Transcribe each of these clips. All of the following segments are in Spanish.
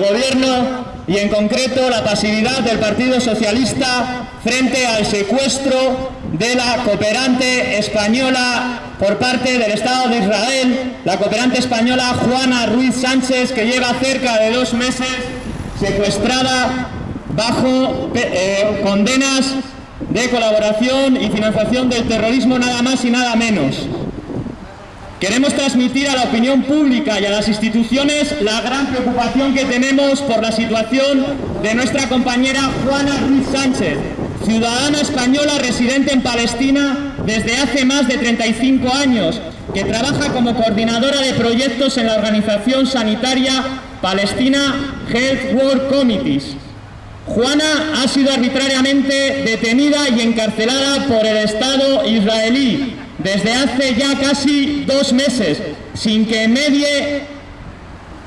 del gobierno y en concreto la pasividad del Partido Socialista frente al secuestro de la cooperante española por parte del Estado de Israel, la cooperante española Juana Ruiz Sánchez, que lleva cerca de dos meses secuestrada bajo eh, condenas de colaboración y financiación del terrorismo nada más y nada menos. Queremos transmitir a la opinión pública y a las instituciones la gran preocupación que tenemos por la situación de nuestra compañera Juana Ruiz Sánchez, ciudadana española residente en Palestina desde hace más de 35 años, que trabaja como coordinadora de proyectos en la organización sanitaria Palestina Health World Committees. Juana ha sido arbitrariamente detenida y encarcelada por el Estado israelí desde hace ya casi dos meses, sin que medie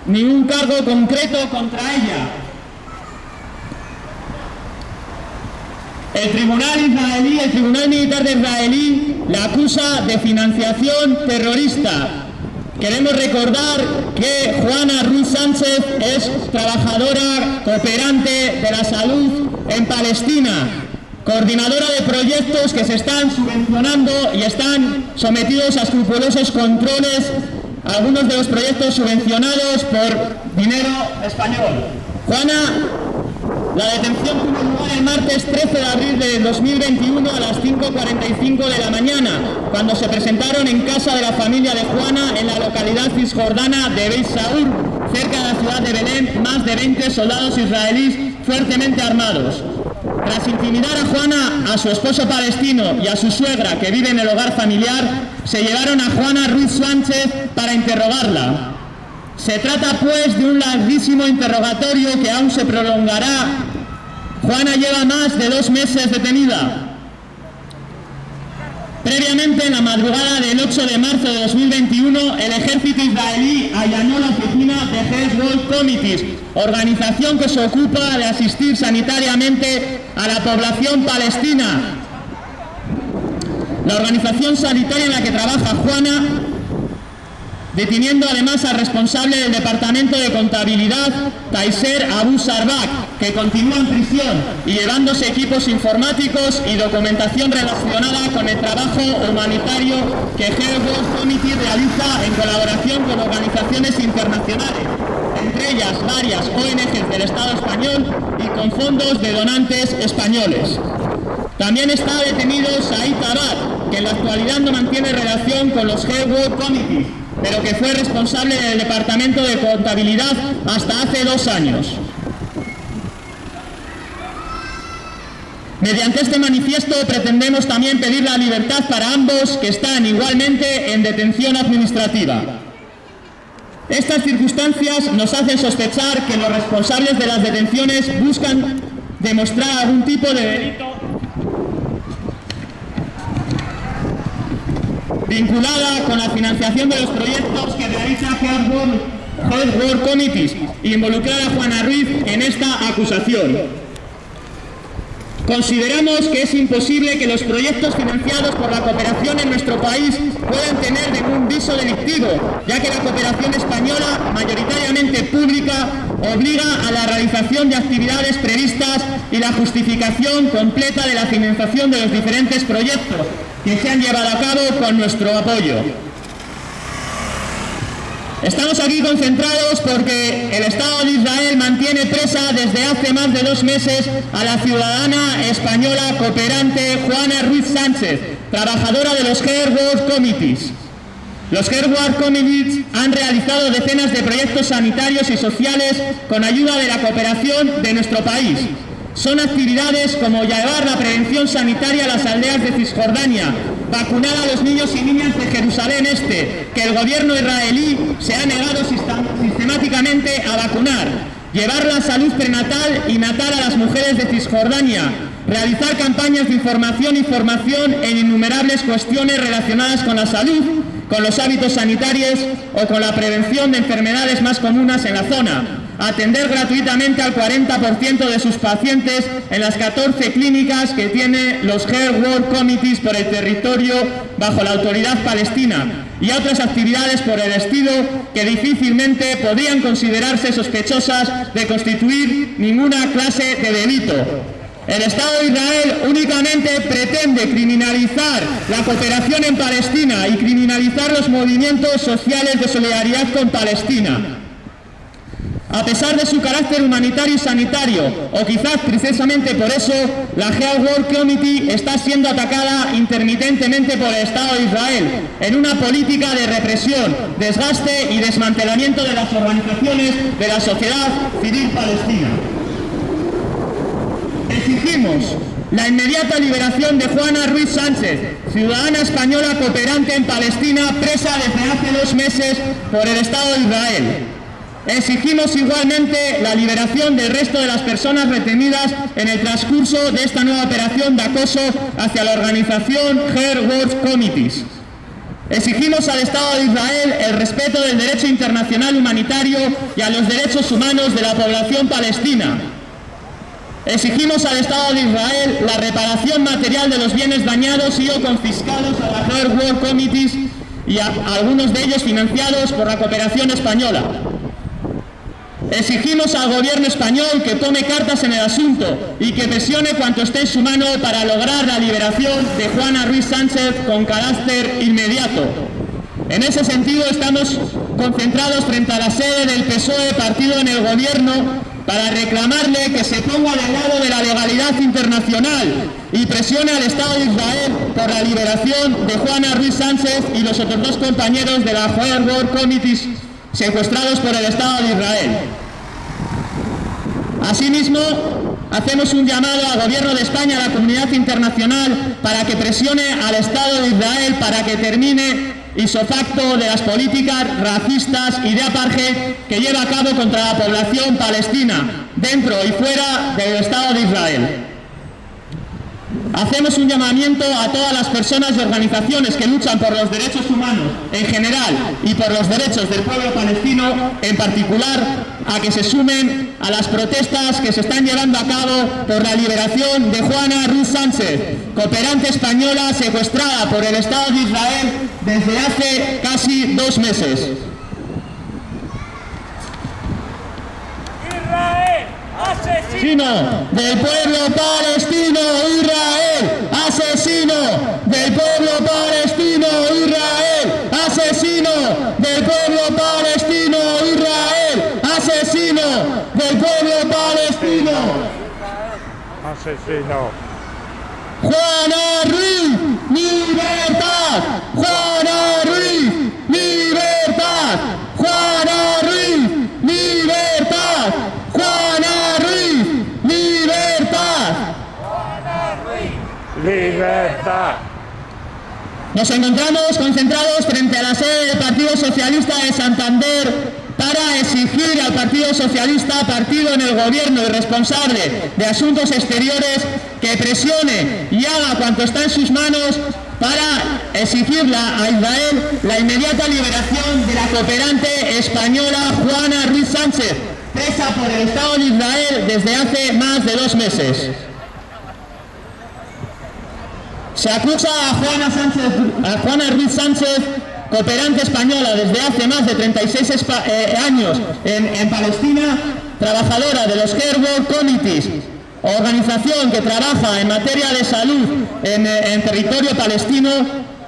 ningún cargo concreto contra ella. El tribunal israelí, el tribunal militar de israelí, la acusa de financiación terrorista. Queremos recordar que Juana Ruiz Sánchez es trabajadora cooperante de la salud en Palestina, coordinadora de proyectos que se están subvencionando y están sometidos a escrupulosos controles, algunos de los proyectos subvencionados por dinero español. Juana, la detención tuvo lugar el martes 13 de abril de 2021 a las 5.45 de la mañana, cuando se presentaron en casa de la familia de Juana en la localidad cisjordana de Beit cerca de la ciudad de Belén, más de 20 soldados israelíes fuertemente armados. Tras intimidar a Juana, a su esposo palestino y a su suegra que vive en el hogar familiar, se llevaron a Juana Ruiz Sánchez para interrogarla. Se trata pues de un larguísimo interrogatorio que aún se prolongará. Juana lleva más de dos meses detenida. Previamente, en la madrugada del 8 de marzo de 2021, el ejército israelí allanó la oficina de World Committees, organización que se ocupa de asistir sanitariamente a la población palestina. La organización sanitaria en la que trabaja Juana deteniendo además al responsable del Departamento de Contabilidad, Taiser Abu Sarbak, que continúa en prisión y llevándose equipos informáticos y documentación relacionada con el trabajo humanitario que World Committee realiza en colaboración con organizaciones internacionales, entre ellas varias ONGs del Estado español y con fondos de donantes españoles. También está detenido Said Abad, que en la actualidad no mantiene relación con los World Committees, pero que fue responsable del Departamento de Contabilidad hasta hace dos años. Mediante este manifiesto pretendemos también pedir la libertad para ambos que están igualmente en detención administrativa. Estas circunstancias nos hacen sospechar que los responsables de las detenciones buscan demostrar algún tipo de delito vinculada con la financiación de los proyectos que realiza Health World Committees y involucrar a Juana Ruiz en esta acusación. Consideramos que es imposible que los proyectos financiados por la cooperación en nuestro país puedan tener ningún viso delictivo, ya que la cooperación española, mayoritariamente pública, obliga a la realización de actividades previstas y la justificación completa de la financiación de los diferentes proyectos que se han llevado a cabo con nuestro apoyo. Estamos aquí concentrados porque el Estado de Israel mantiene presa desde hace más de dos meses a la ciudadana española cooperante Juana Ruiz Sánchez, trabajadora de los World Committees. Los World Committees han realizado decenas de proyectos sanitarios y sociales con ayuda de la cooperación de nuestro país, son actividades como llevar la prevención sanitaria a las aldeas de Cisjordania, vacunar a los niños y niñas de Jerusalén Este, que el gobierno israelí se ha negado sistemáticamente a vacunar, llevar la salud prenatal y natal a las mujeres de Cisjordania, realizar campañas de información y formación en innumerables cuestiones relacionadas con la salud, con los hábitos sanitarios o con la prevención de enfermedades más comunes en la zona, atender gratuitamente al 40% de sus pacientes en las 14 clínicas que tiene los Health World Committees por el territorio bajo la autoridad palestina y otras actividades por el estilo que difícilmente podrían considerarse sospechosas de constituir ninguna clase de delito. El Estado de Israel únicamente pretende criminalizar la cooperación en Palestina y criminalizar los movimientos sociales de solidaridad con Palestina. A pesar de su carácter humanitario y sanitario, o quizás precisamente por eso, la Health World Committee está siendo atacada intermitentemente por el Estado de Israel en una política de represión, desgaste y desmantelamiento de las organizaciones de la sociedad civil palestina. Exigimos la inmediata liberación de Juana Ruiz Sánchez, ciudadana española cooperante en Palestina, presa desde hace dos meses por el Estado de Israel. Exigimos igualmente la liberación del resto de las personas retenidas en el transcurso de esta nueva operación de acoso hacia la organización Her World Committees. Exigimos al Estado de Israel el respeto del derecho internacional humanitario y a los derechos humanos de la población palestina. Exigimos al Estado de Israel la reparación material de los bienes dañados y o confiscados a la Her World Committees y a algunos de ellos financiados por la cooperación española. Exigimos al gobierno español que tome cartas en el asunto y que presione cuanto esté en su mano para lograr la liberación de Juana Ruiz Sánchez con carácter inmediato. En ese sentido estamos concentrados frente a la sede del PSOE, partido en el gobierno, para reclamarle que se ponga del lado de la legalidad internacional y presione al Estado de Israel por la liberación de Juana Ruiz Sánchez y los otros dos compañeros de la World Committees secuestrados por el Estado de Israel. Asimismo, hacemos un llamado al Gobierno de España, a la comunidad internacional, para que presione al Estado de Israel para que termine isofacto de las políticas racistas y de apartheid que lleva a cabo contra la población palestina, dentro y fuera del Estado de Israel. Hacemos un llamamiento a todas las personas y organizaciones que luchan por los derechos humanos en general y por los derechos del pueblo palestino en particular a que se sumen a las protestas que se están llevando a cabo por la liberación de Juana Ruiz Sánchez, cooperante española secuestrada por el Estado de Israel desde hace casi dos meses. Asesino del pueblo palestino Israel, asesino del pueblo palestino Israel, asesino del pueblo palestino Israel, asesino del pueblo palestino. Asesino. Juana Ruiz, libertad. Juana Ruiz, libertad. Juana Ruiz, libertad. Juana Ruiz, libertad. Nos encontramos concentrados frente a la sede del Partido Socialista de Santander para exigir al Partido Socialista, partido en el gobierno y responsable de asuntos exteriores, que presione y haga cuanto está en sus manos para exigirle a Israel la inmediata liberación de la cooperante española Juana Ruiz Sánchez, presa por el Estado de Israel desde hace más de dos meses. Se acusa a Juana, Sánchez, Ruiz Sánchez, cooperante española desde hace más de 36 espa- eh, años en, Palestina, trabajadora de los Care World Committees, organización que trabaja en materia de salud en, eh, en territorio palestino,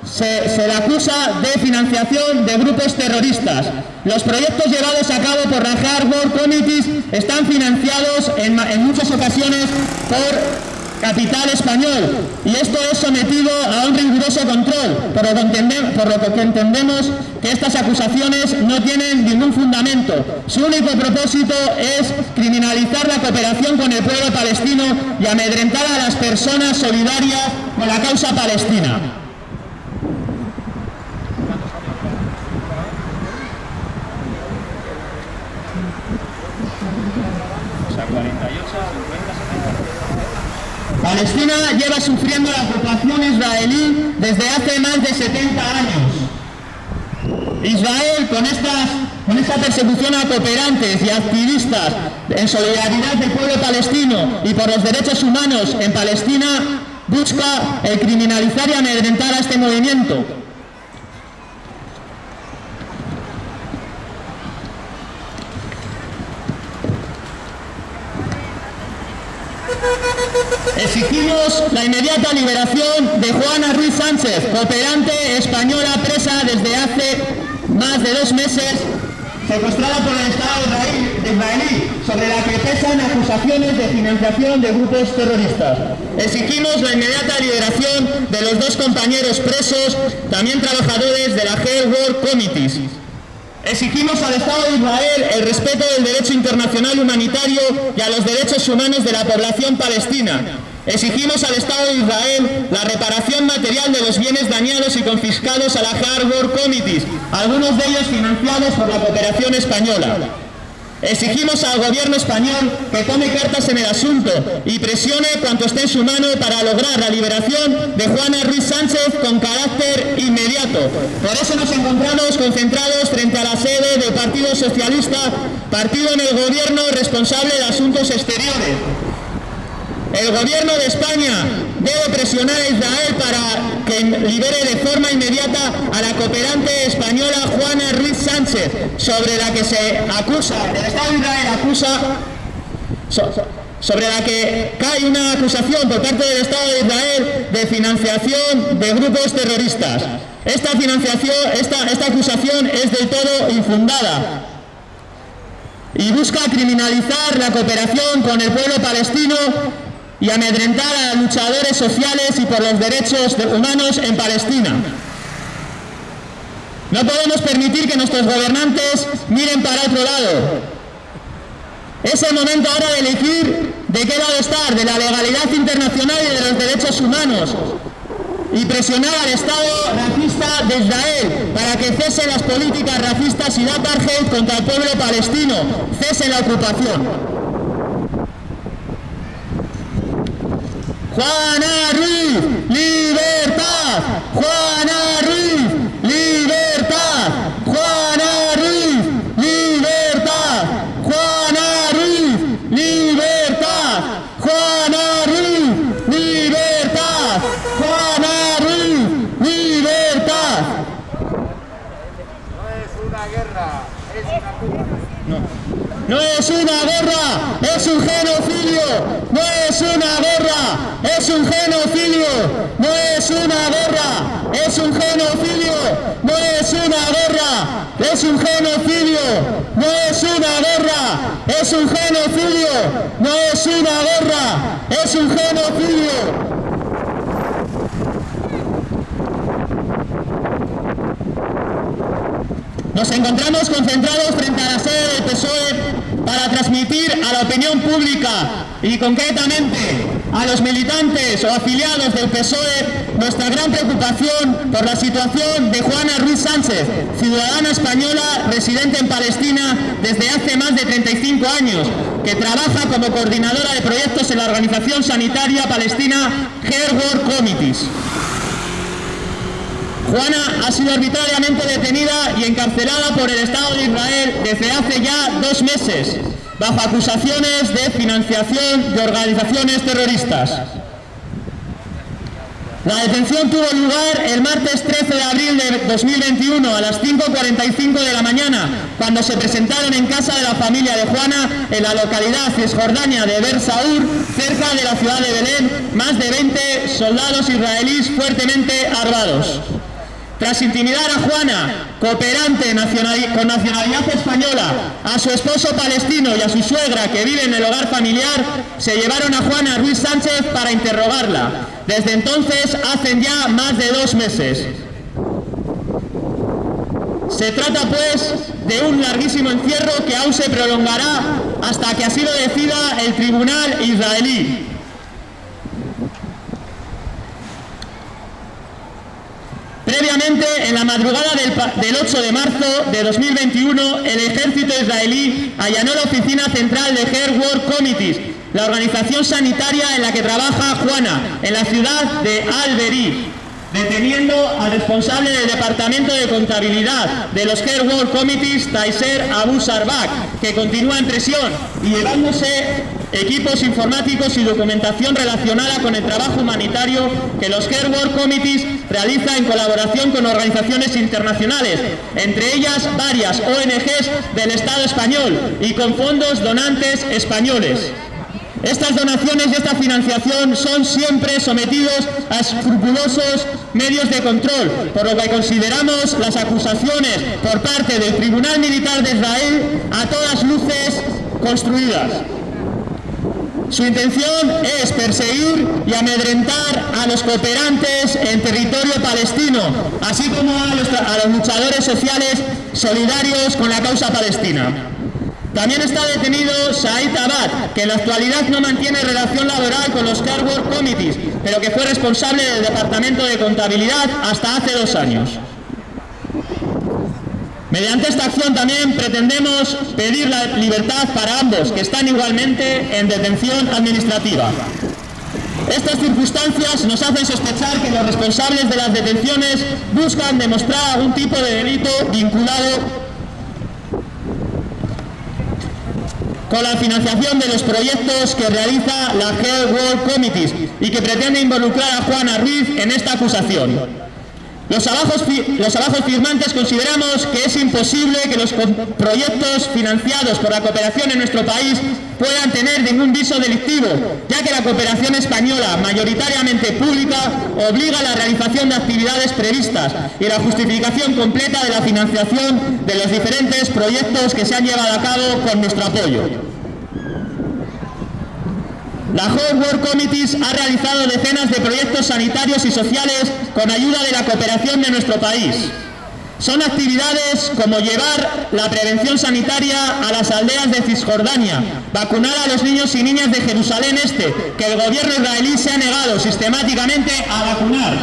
se, se le acusa de financiación de grupos terroristas. Los proyectos llevados a cabo por la World Committees están financiados en muchas ocasiones por capital español y esto es sometido a un riguroso control, por lo, que entendemos que estas acusaciones no tienen ningún fundamento. Su único propósito es criminalizar la cooperación con el pueblo palestino y amedrentar a las personas solidarias con la causa palestina. Palestina sufriendo la ocupación israelí desde hace más de 70 años. Israel, con, estas, con esta persecución a cooperantes y activistas en solidaridad del pueblo palestino y por los derechos humanos en Palestina, busca criminalizar y amedrentar a este movimiento. Exigimos la inmediata liberación de Juana Ruiz Sánchez, cooperante española presa desde hace más de dos meses, secuestrada por el Estado israelí, sobre la que pesan acusaciones de financiación de grupos terroristas. Exigimos la inmediata liberación de los dos compañeros presos, también trabajadores de la Hell World Committees. Exigimos al Estado de Israel el respeto del derecho internacional humanitario y a los derechos humanos de la población palestina. Exigimos al Estado de Israel la reparación material de los bienes dañados y confiscados a la Harbor Committees, algunos de ellos financiados por la cooperación española. Exigimos al gobierno español que tome cartas en el asunto y presione cuanto esté en su mano para lograr la liberación de Juana Ruiz Sánchez con carácter inmediato. Por eso nos encontramos concentrados frente a la sede del Partido Socialista, partido en el gobierno responsable de asuntos exteriores. El gobierno de España debe presionar a Israel para que libere de forma inmediata a la cooperante española Juana Ruiz Sánchez, sobre la que se acusa, el Estado de Israel acusa, sobre la que cae una acusación por parte del Estado de Israel de financiación de grupos terroristas. Esta financiación, esta, esta acusación es del todo infundada y busca criminalizar la cooperación con el pueblo palestino y amedrentar a luchadores sociales y por los derechos humanos en Palestina. No podemos permitir que nuestros gobernantes miren para otro lado. Es el momento ahora de elegir de qué lado estar, de la legalidad internacional y de los derechos humanos, y presionar al Estado racista de Israel para que cese las políticas racistas y de apartheid contra el pueblo palestino, cese la ocupación. Juana Ruiz, libertad. Juana Ruiz, libertad. Juana Ruiz, libertad. Juana Ruiz, libertad. Juana Ruiz, libertad. Juana Ruiz, libertad. No es una guerra, es una No es una guerra, es un genocidio. Es una guerra, es un genocidio, no es una guerra, es un genocidio, no es una guerra, es un genocidio, no es una guerra, es un genocidio, no es una guerra, es un genocidio. Nos encontramos concentrados frente a la sede del PSOE para transmitir a la opinión pública y concretamente a los militantes o afiliados del PSOE nuestra gran preocupación por la situación de Juana Ruiz Sánchez, ciudadana española residente en Palestina desde hace más de 35 años, que trabaja como coordinadora de proyectos en la organización sanitaria palestina World Committees. Juana ha sido arbitrariamente detenida y encarcelada por el Estado de Israel desde hace ya dos meses, bajo acusaciones de financiación de organizaciones terroristas. La detención tuvo lugar el martes 13 de abril de 2021 a las 5.45 de la mañana, cuando se presentaron en casa de la familia de Juana en la localidad cisjordania de Ber Saur, cerca de la ciudad de Belén, más de 20 soldados israelíes fuertemente armados. Tras intimidar a Juana, cooperante con nacionalidad española, a su esposo palestino y a su suegra que vive en el hogar familiar, se llevaron a Juana Ruiz Sánchez para interrogarla. Desde entonces hacen ya más de dos meses. Se trata pues de un larguísimo encierro que aún se prolongará hasta que así lo decida el tribunal israelí. Previamente, en la madrugada del, 8 de marzo de 2021, el ejército israelí allanó la oficina central de Her World Committees la organización sanitaria en la que trabaja Juana, en la ciudad de Alberí, deteniendo al responsable del Departamento de Contabilidad de los Care World Committees, Taiser Abu Sarbak, que continúa en prisión y llevándose equipos informáticos y documentación relacionada con el trabajo humanitario que los Care World Committees realiza en colaboración con organizaciones internacionales, entre ellas varias ONGs del Estado español y con fondos donantes españoles. Estas donaciones y esta financiación son siempre sometidos a escrupulosos medios de control, por lo que consideramos las acusaciones por parte del Tribunal Militar de Israel a todas luces construidas. Su intención es perseguir y amedrentar a los cooperantes en territorio palestino, así como a los, luchadores sociales solidarios con la causa palestina. También está detenido Said Abad, que en la actualidad no mantiene relación laboral con los Car Committees, pero que fue responsable del Departamento de Contabilidad hasta hace dos años. Mediante esta acción también pretendemos pedir la libertad para ambos, que están igualmente en detención administrativa. Estas circunstancias nos hacen sospechar que los responsables de las detenciones buscan demostrar algún tipo de delito vinculado con la financiación de los proyectos que realiza la Health World Committees y que pretende involucrar a Juana Ruiz en esta acusación. Los abajos, firmantes consideramos que es imposible que los proyectos financiados por la cooperación en nuestro país puedan tener ningún viso delictivo, ya que la cooperación española, mayoritariamente pública, obliga a la realización de actividades previstas y la justificación completa de la financiación de los diferentes proyectos que se han llevado a cabo con nuestro apoyo. La Whole World Committees ha realizado decenas de proyectos sanitarios y sociales con ayuda de la cooperación de nuestro país. Son actividades como llevar la prevención sanitaria a las aldeas de Cisjordania, vacunar a los niños y niñas de Jerusalén Este, que el gobierno israelí se ha negado sistemáticamente a vacunar,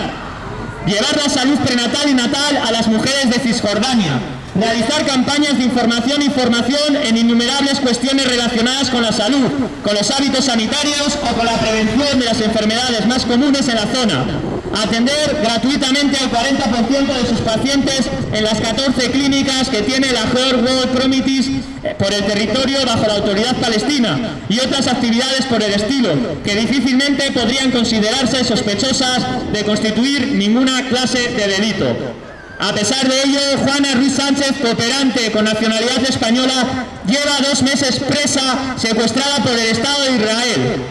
llevar la salud prenatal y natal a las mujeres de Cisjordania, realizar campañas de información e información en innumerables cuestiones relacionadas con la salud, con los hábitos sanitarios o con la prevención de las enfermedades más comunes en la zona, atender gratuitamente al 40% de sus pacientes en las 14 clínicas que tiene la Health World Committees eh, por el territorio bajo la autoridad palestina y otras actividades por el estilo, que difícilmente podrían considerarse sospechosas de constituir ninguna clase de delito. A pesar de ello, Juana Ruiz Sánchez, cooperante con nacionalidad española, lleva dos meses presa, secuestrada por el Estado de Israel.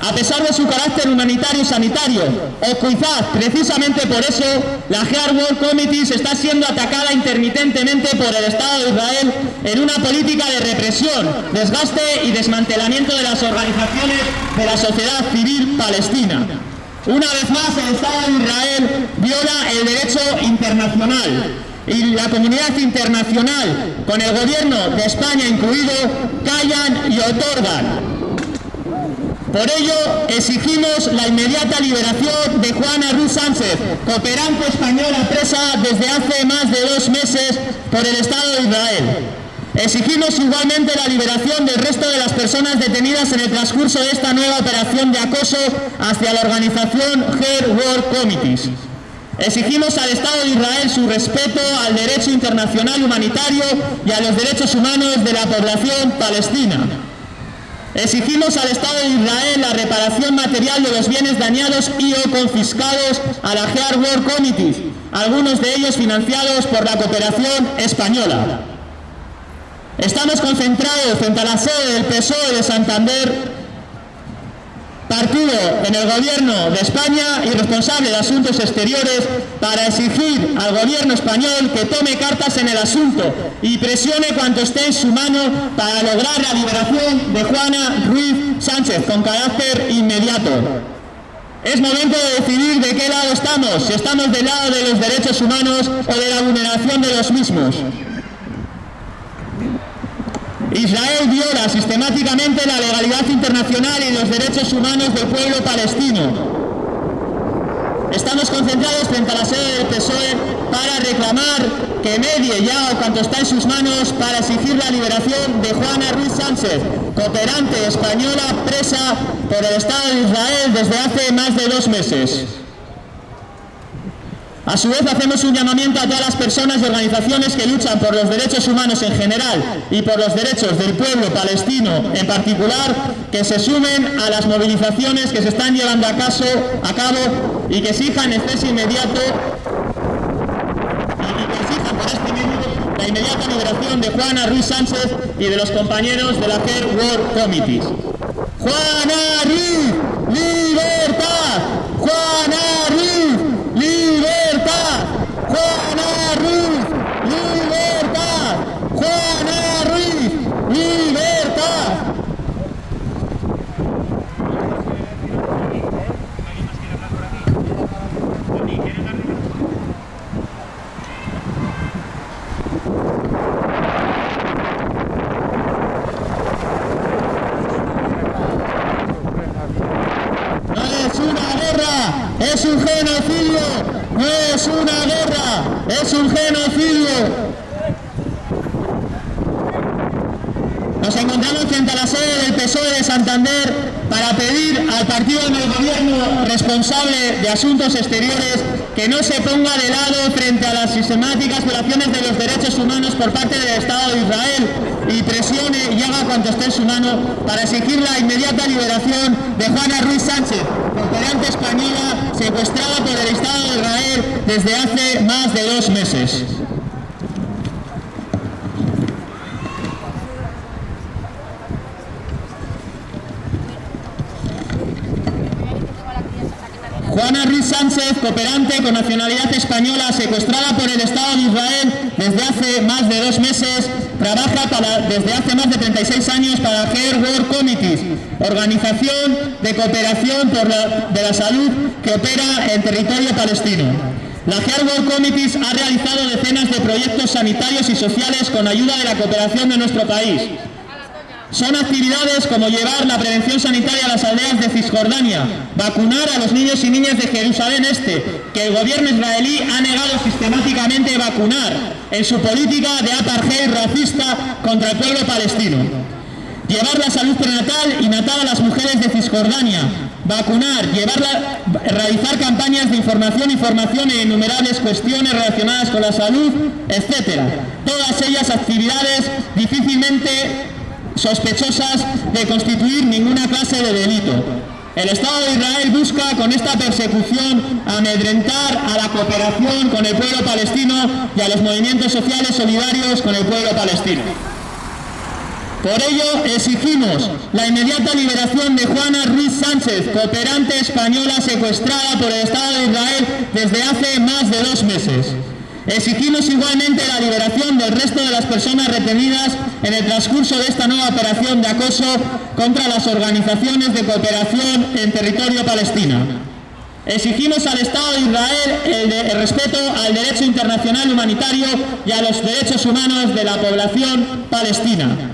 A pesar de su carácter humanitario y sanitario, o quizás precisamente por eso, la Heart World Committees está siendo atacada intermitentemente por el Estado de Israel en una política de represión, desgaste y desmantelamiento de las organizaciones de la sociedad civil palestina. Una vez más, el Estado de Israel viola el derecho internacional y la comunidad internacional, con el gobierno de España incluido, callan y otorgan. Por ello, exigimos la inmediata liberación de Juana Ruz Sánchez, cooperante española presa desde hace más de dos meses por el Estado de Israel. Exigimos igualmente la liberación del resto de las personas detenidas en el transcurso de esta nueva operación de acoso hacia la organización Her World Committees. Exigimos al Estado de Israel su respeto al derecho internacional humanitario y a los derechos humanos de la población palestina. Exigimos al Estado de Israel la reparación material de los bienes dañados y o confiscados a la Heart World Committees, algunos de ellos financiados por la cooperación española. Estamos concentrados frente a la sede del PSOE de Santander, partido en el gobierno de España y responsable de asuntos exteriores, para exigir al gobierno español que tome cartas en el asunto y presione cuanto esté en su mano para lograr la liberación de Juana Ruiz Sánchez con carácter inmediato. Es momento de decidir de qué lado estamos, si estamos del lado de los derechos humanos o de la vulneración de los mismos. Israel viola sistemáticamente la legalidad internacional y los derechos humanos del pueblo palestino. estamos concentrados frente a la sede del PSOE para reclamar que medie ya o cuanto está en sus manos para exigir la liberación de Juana Ruiz Sánchez, cooperante española presa por el Estado de Israel desde hace más de dos meses. A su vez hacemos un llamamiento a todas las personas y organizaciones que luchan por los derechos humanos en general y por los derechos del pueblo palestino en particular que se sumen a las movilizaciones que se están llevando a, cabo y que exijan el cese inmediato y que exijan por este la inmediata liberación de Juana Ruiz Sánchez y de los compañeros de la Care War Committees. Juana Ruiz, libertad, Juana Ruiz, libertad, Juana Ruiz, libertad, Juana Ruiz, libertad. No es una guerra, es un genocidio. No es una guerra, es un genocidio. Nos encontramos frente a la sede del PSOE de Santander para pedir al partido en el gobierno responsable de asuntos exteriores que no se ponga de lado frente a las sistemáticas violaciones de los derechos humanos por parte del Estado de Israel y presione y haga cuanto esté en su mano para exigir la inmediata liberación de Juana Ruiz Sánchez, cooperante española secuestrada por el Estado de Israel desde hace más de dos meses. Juana Ruiz Sánchez, cooperante con nacionalidad española, secuestrada por el Estado de Israel desde hace más de dos meses, trabaja desde hace más de 36 años para Care World Committees, organización de cooperación de la salud que opera en territorio palestino. La Care World Committees ha realizado decenas de proyectos sanitarios y sociales con ayuda de la cooperación de nuestro país. Son actividades como llevar la prevención sanitaria a las aldeas de Cisjordania, vacunar a los niños y niñas de Jerusalén Este, que el gobierno israelí ha negado sistemáticamente vacunar en su política de apartheid racista contra el pueblo palestino. Llevar la salud prenatal y natal a las mujeres de Cisjordania, vacunar, realizar campañas de información y formación en innumerables cuestiones relacionadas con la salud, etcétera. Todas ellas actividades difícilmente sospechosas de constituir ninguna clase de delito. El Estado de Israel busca con esta persecución amedrentar a la cooperación con el pueblo palestino y a los movimientos sociales solidarios con el pueblo palestino. Por ello exigimos la inmediata liberación de Juana Ruiz Sánchez, cooperante española secuestrada por el Estado de Israel desde hace más de dos meses. Exigimos igualmente la liberación del resto de las personas retenidas en el transcurso de esta nueva operación de acoso contra las organizaciones de cooperación en territorio palestino. Exigimos al Estado de Israel el, el respeto al derecho internacional humanitario y a los derechos humanos de la población palestina.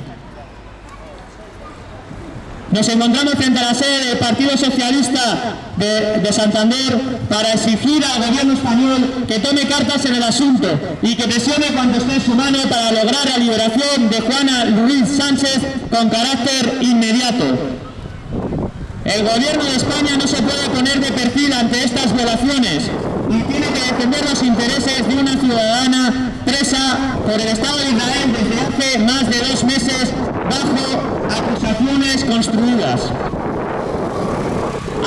Nos encontramos frente a la sede del Partido Socialista de, de Santander para exigir al gobierno español que tome cartas en el asunto y que presione cuanto esté en su mano para lograr la liberación de Juana Ruiz Sánchez con carácter inmediato. El gobierno de España no se puede poner de perfil ante estas violaciones y tiene que defender los intereses de una ciudadana presa por el Estado de Israel desde hace más de dos meses bajo acusaciones construidas.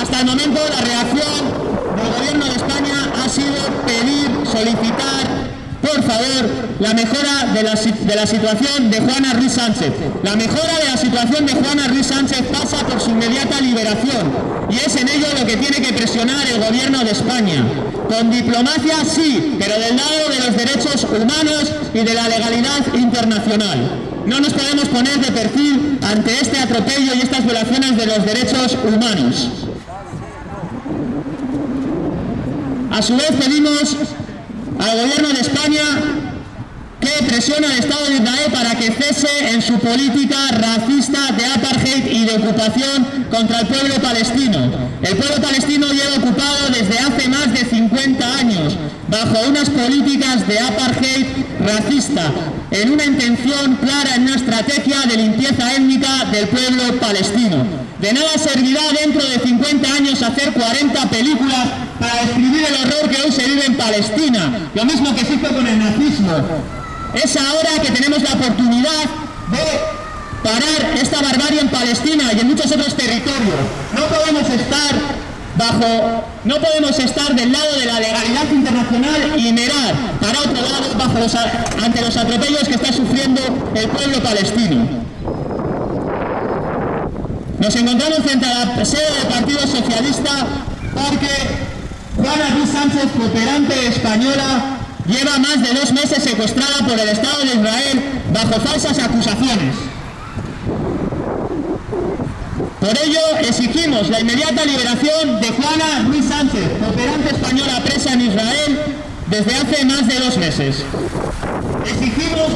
Hasta el momento la reacción del gobierno de España ha sido pedir, solicitar, por favor, la mejora de la, de la situación de Juana Ruiz Sánchez. La mejora de la situación de Juana Ruiz Sánchez pasa por su inmediata liberación y es en ello lo que tiene que presionar el gobierno de España. Con diplomacia sí, pero del lado de los derechos humanos y de la legalidad internacional. No nos podemos poner de perfil ante este atropello y estas violaciones de los derechos humanos. A su vez pedimos al gobierno de España que presione al Estado de Israel para que cese en su política racista de apartheid y de ocupación contra el pueblo palestino. El pueblo palestino lleva ocupado desde hace más de 50 años bajo unas políticas de apartheid racista, en una intención clara, en una estrategia de limpieza étnica del pueblo palestino. De nada servirá dentro de 50 años hacer 40 películas para describir el horror que hoy se vive en Palestina, lo mismo que se hizo con el nazismo. Es ahora que tenemos la oportunidad de parar esta barbarie en Palestina y en muchos otros territorios. No podemos estar bajo, no podemos estar del lado de la legalidad internacional y mirar para otro lado bajo ante los atropellos que está sufriendo el pueblo palestino. Nos encontramos frente a la sede del Partido Socialista porque Juana Ruiz Sánchez, cooperante española, lleva más de dos meses secuestrada por el Estado de Israel bajo falsas acusaciones. Por ello, exigimos la inmediata liberación de Juana Ruiz Sánchez, operante española presa en Israel desde hace más de dos meses. Exigimos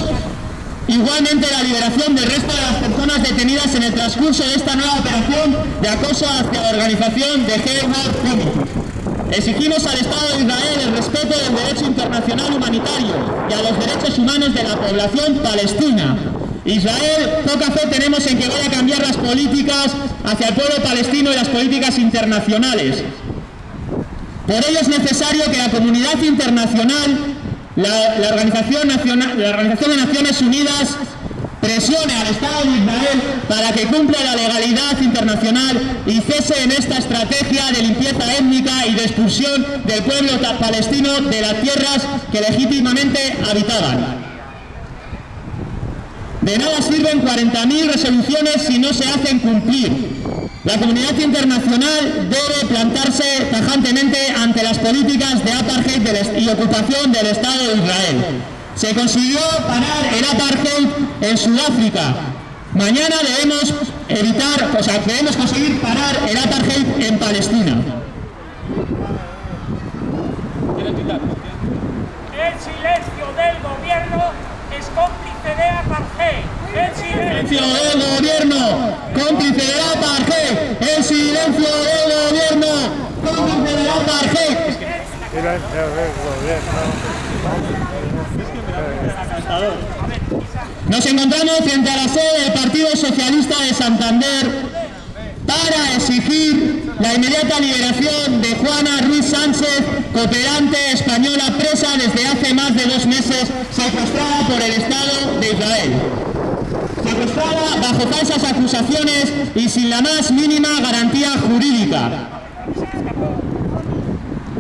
igualmente la liberación del resto de las personas detenidas en el transcurso de esta nueva operación de acoso hacia la organización de Committee. Exigimos al Estado de Israel el respeto del derecho internacional humanitario y a los derechos humanos de la población palestina, Israel, poca fe tenemos en que vaya a cambiar las políticas hacia el pueblo palestino y las políticas internacionales. Por ello es necesario que la comunidad internacional, la, Organización, la Organización de Naciones Unidas, presione al Estado de Israel para que cumpla la legalidad internacional y cese en esta estrategia de limpieza étnica y de expulsión del pueblo palestino de las tierras que legítimamente habitaban. De nada sirven 40.000 resoluciones si no se hacen cumplir. La comunidad internacional debe plantarse tajantemente ante las políticas de apartheid y ocupación del Estado de Israel. Se consiguió parar el apartheid en Sudáfrica. Mañana debemos evitar, o sea, debemos conseguir parar el apartheid en Palestina. El silencio del gobierno es cómplice de apartheid. El silencio del gobierno, cómplice de apartheid. El silencio del gobierno, cómplice de apartheid. Silencio del gobierno. Nos encontramos frente a la sede del Partido Socialista de Santander para exigir la inmediata liberación de Juana Ruiz Sánchez, cooperante española presa desde hace más de dos meses, secuestrada por el Estado de Israel. Secuestrada bajo falsas acusaciones y sin la más mínima garantía jurídica.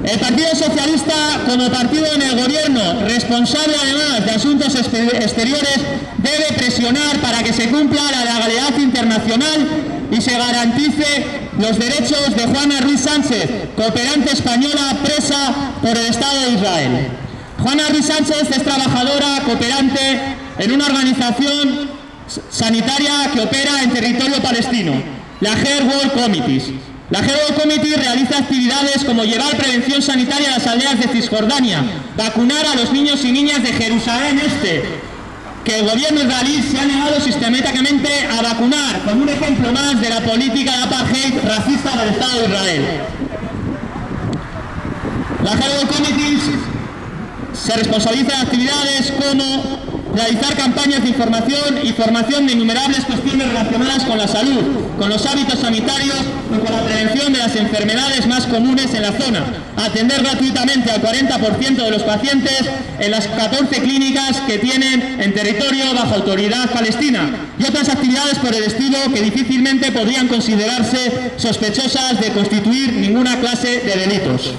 El Partido Socialista, como partido en el gobierno, responsable además de asuntos exteriores, debe presionar para que se cumpla la legalidad internacional y se garantice los derechos de Juana Ruiz Sánchez, cooperante española presa por el Estado de Israel. Juana Ruiz Sánchez es trabajadora cooperante en una organización sanitaria que opera en territorio palestino, la Hair World Committees. La World Committee realiza actividades como llevar prevención sanitaria a las aldeas de Cisjordania, vacunar a los niños y niñas de Jerusalén Este, que el gobierno israelí se ha negado sistemáticamente a vacunar, como un ejemplo más de la política de apartheid racista del Estado de Israel. La World Committee se responsabiliza de actividades como realizar campañas de información y formación de innumerables cuestiones relacionadas con la salud, con los hábitos sanitarios y con la prevención de las enfermedades más comunes en la zona, atender gratuitamente al 40% de los pacientes en las 14 clínicas que tienen en territorio bajo autoridad palestina y otras actividades por el estilo que difícilmente podrían considerarse sospechosas de constituir ninguna clase de delitos.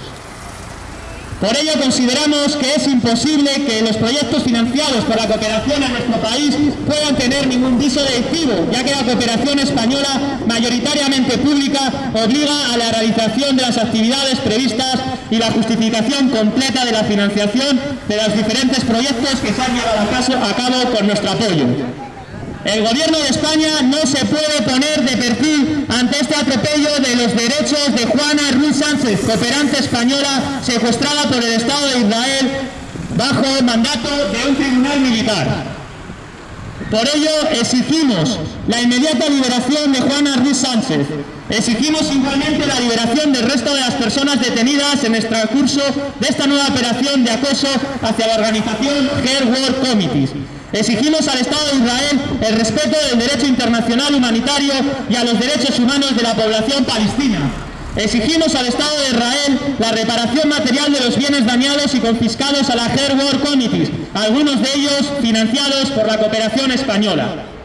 Por ello consideramos que es imposible que los proyectos financiados por la cooperación en nuestro país puedan tener ningún viso delictivo, ya que la cooperación española, mayoritariamente pública, obliga a la realización de las actividades previstas y la justificación completa de la financiación de los diferentes proyectos que se han llevado a cabo con nuestro apoyo. El gobierno de España no se puede poner de perfil ante este atropello de los derechos de Juana Ruiz Sánchez, cooperante española secuestrada por el Estado de Israel bajo el mandato de un tribunal militar. Por ello exigimos la inmediata liberación de Juana Ruiz Sánchez. Exigimos igualmente la liberación del resto de las personas detenidas en el transcurso de esta nueva operación de acoso hacia la organización Hair World Committees. Exigimos al Estado de Israel el respeto del derecho internacional humanitario y a los derechos humanos de la población palestina. Exigimos al Estado de Israel la reparación material de los bienes dañados y confiscados a la Hair World Committees, algunos de ellos financiados por la cooperación española.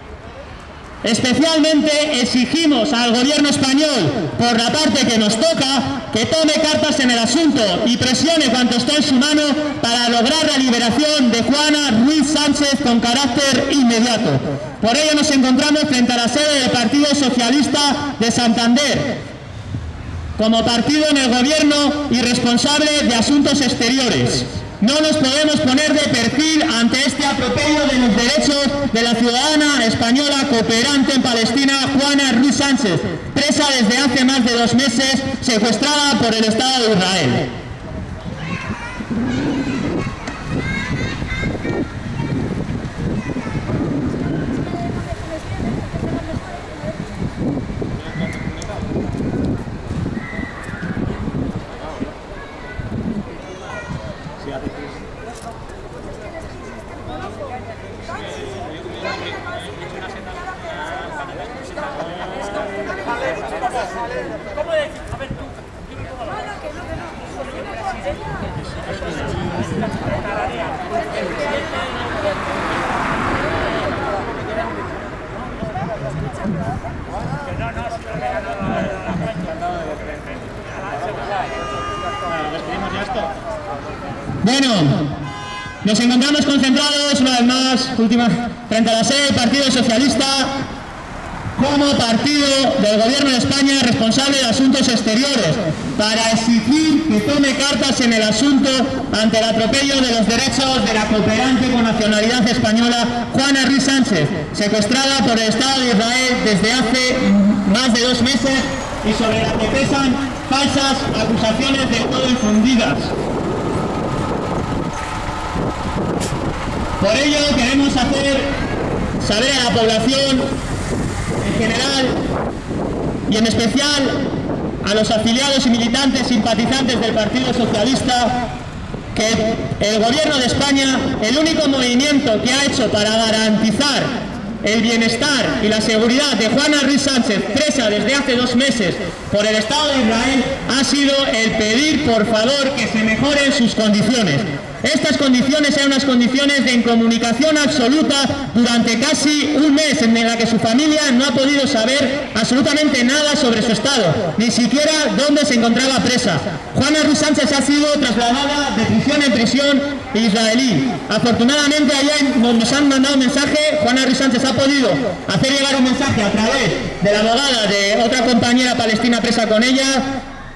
Especialmente exigimos al gobierno español, por la parte que nos toca, que tome cartas en el asunto y presione cuanto esté en su mano para lograr la liberación de Juana Ruiz Sánchez con carácter inmediato. Por ello nos encontramos frente a la sede del Partido Socialista de Santander, como partido en el gobierno y responsable de asuntos exteriores. No nos podemos poner de perfil ante este atropello de los derechos de la ciudadana española cooperante en Palestina, Juana Ruiz Sánchez, presa desde hace más de dos meses, secuestrada por el Estado de Israel. Bueno, nos encontramos concentrados una vez más, última, frente a la sede Partido Socialista, como partido del Gobierno de España responsable de asuntos exteriores, para exigir que tome cartas en el asunto ante el atropello de los derechos de la cooperante con nacionalidad española Juana Ruiz Sánchez, secuestrada por el Estado de Israel desde hace más de dos meses y sobre la que pesan falsas acusaciones de todo infundidas. Por ello queremos hacer saber a la población general y en especial a los afiliados y militantes simpatizantes del Partido Socialista que el gobierno de España, el único movimiento que ha hecho para garantizar el bienestar y la seguridad de Juana Ruiz Sánchez, presa desde hace dos meses por el Estado de Israel, ha sido el pedir por favor que se mejoren sus condiciones. Estas condiciones eran unas condiciones de incomunicación absoluta durante casi un mes en la que su familia no ha podido saber absolutamente nada sobre su estado, ni siquiera dónde se encontraba presa. Juana Ruiz Sánchez ha sido trasladada de prisión en prisión israelí. Afortunadamente ayer nos han mandado un mensaje, Juana Ruiz Sánchez ha podido hacer llegar un mensaje a través de la abogada de otra compañera palestina presa con ella,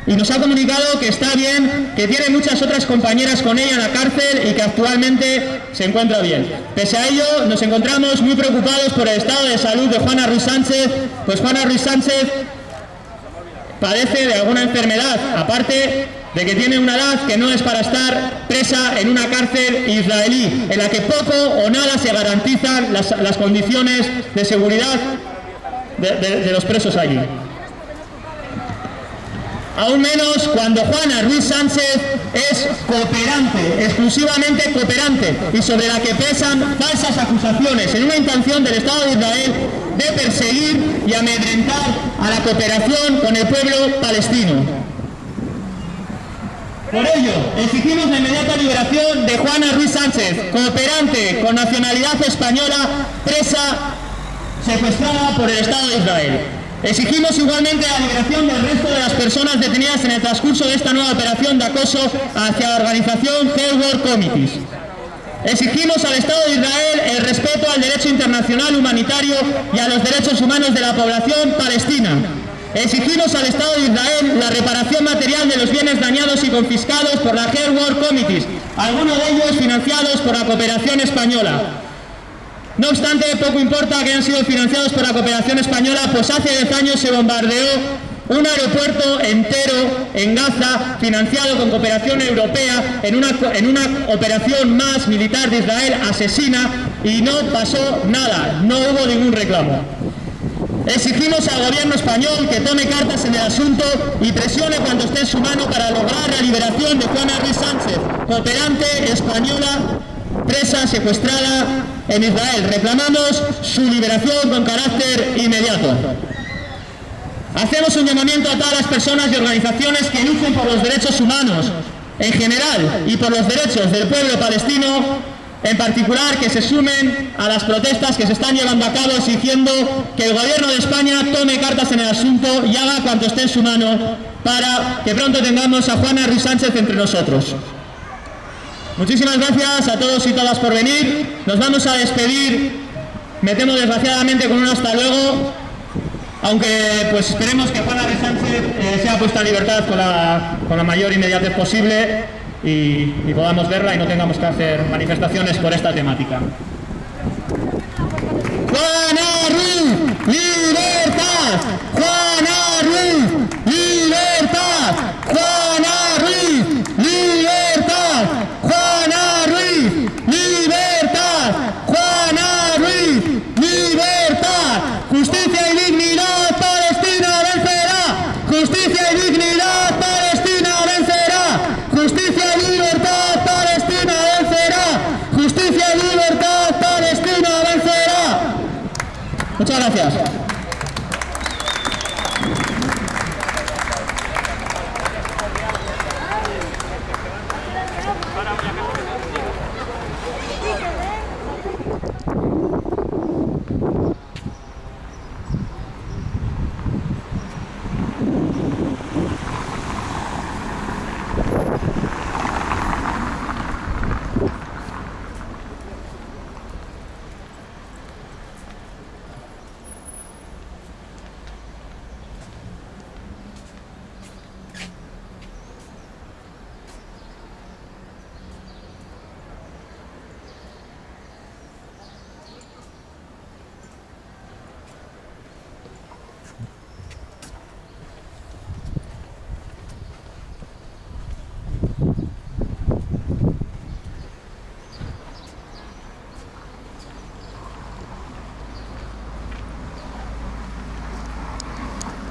y nos ha comunicado que está bien, que tiene muchas otras compañeras con ella en la cárcel y que actualmente se encuentra bien. Pese a ello, nos encontramos muy preocupados por el estado de salud de Juana Ruiz Sánchez, pues Juana Ruiz Sánchez padece de alguna enfermedad, aparte de que tiene una edad que no es para estar presa en una cárcel israelí, en la que poco o nada se garantizan las, condiciones de seguridad de los presos allí. Aún menos cuando Juana Ruiz Sánchez es cooperante, exclusivamente cooperante, y sobre la que pesan falsas acusaciones en una intención del Estado de Israel de perseguir y amedrentar a la cooperación con el pueblo palestino. Por ello, exigimos la inmediata liberación de Juana Ruiz Sánchez, cooperante con nacionalidad española, presa secuestrada por el Estado de Israel. Exigimos igualmente la liberación del resto de las personas detenidas en el transcurso de esta nueva operación de acoso hacia la organización Hell World Committees. Exigimos al Estado de Israel el respeto al derecho internacional humanitario y a los derechos humanos de la población palestina. Exigimos al Estado de Israel la reparación material de los bienes dañados y confiscados por la Hell World Committees, algunos de ellos financiados por la cooperación española. No obstante, poco importa que hayan sido financiados por la cooperación española, pues hace 10 años se bombardeó un aeropuerto entero en Gaza, financiado con cooperación europea, en una, en una operación más militar de Israel asesina, y no pasó nada, no hubo ningún reclamo. Exigimos al gobierno español que tome cartas en el asunto y presione cuando esté en su mano para lograr la liberación de Juana Ruiz Sánchez, cooperante española presa secuestrada en Israel. Reclamamos su liberación con carácter inmediato. Hacemos un llamamiento a todas las personas y organizaciones que lucen por los derechos humanos en general y por los derechos del pueblo palestino en particular que se sumen a las protestas que se están llevando a cabo exigiendo que el gobierno de España tome cartas en el asunto y haga cuanto esté en su mano para que pronto tengamos a Juana Ruiz Sánchez entre nosotros. Muchísimas gracias a todos y todas por venir. Nos vamos a despedir, me temo desgraciadamente con un hasta luego, aunque pues esperemos que Juana Ruiz Sánchez eh, sea puesta en libertad con la, con la mayor inmediatez posible y, y podamos verla y no tengamos que hacer manifestaciones por esta temática. Juana Ruiz, libertad. Juana Ruiz, libertad. Juana Ruiz, libertad. Juana Ruiz, libertad. Juana Ruiz, libertad. Justicia y dignidad, Palestina vencerá. Justicia y dignidad, Palestina vencerá. Justicia y libertad, Palestina vencerá. Justicia y libertad, Palestina vencerá. Muchas gracias.